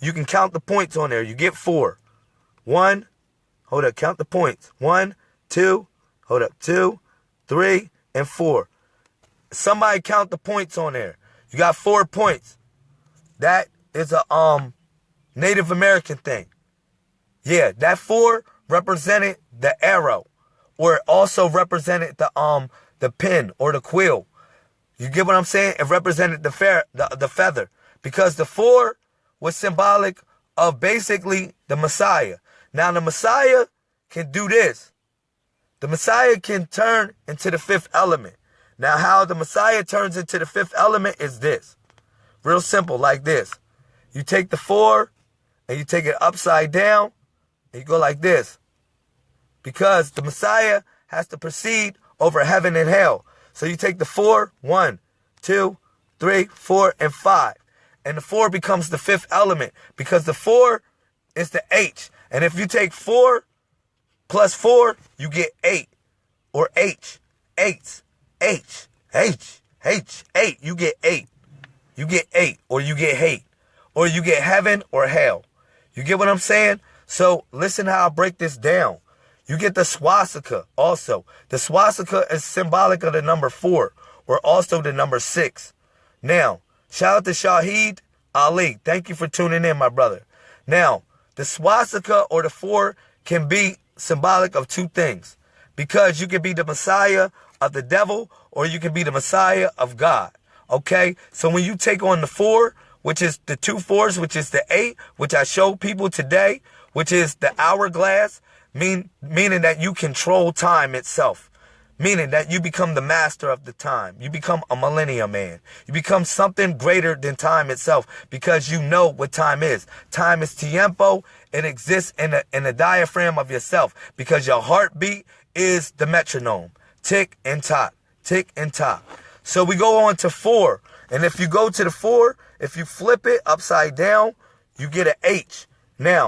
you can count the points on there. You get four. One, hold up, count the points. One, two, hold up, two, three, and four. Somebody count the points on there. You got four points. That is a um Native American thing. Yeah, that four represented the arrow, or it also represented the um the pin or the quill. You get what I'm saying? It represented the fair the, the feather because the four was symbolic of basically the Messiah. Now the Messiah can do this. The Messiah can turn into the fifth element. Now how the Messiah turns into the fifth element is this. Real simple like this. You take the four and you take it upside down and you go like this. Because the Messiah has to proceed over heaven and hell. So you take the four, one, two, three, four, and five. And the four becomes the fifth element because the four is the H. And if you take four plus four, you get eight or H, eight, H, H, H, eight. You get eight. You get eight or you get hate or you get heaven or hell. You get what I'm saying? So listen how I break this down. You get the swastika also. The swastika is symbolic of the number four or also the number six. Now, shout out to Shahid Ali. Thank you for tuning in, my brother. Now, the swastika or the four can be symbolic of two things because you can be the Messiah of the devil or you can be the Messiah of God. Okay? So when you take on the four, which is the two fours, which is the eight, which I showed people today, which is the hourglass, mean, meaning that you control time itself. Meaning that you become the master of the time. You become a millennium man. You become something greater than time itself because you know what time is. Time is tiempo. It exists in the, in the diaphragm of yourself because your heartbeat is the metronome. Tick and tock. Tick and tock. So we go on to four. And if you go to the four, if you flip it upside down, you get an H. Now,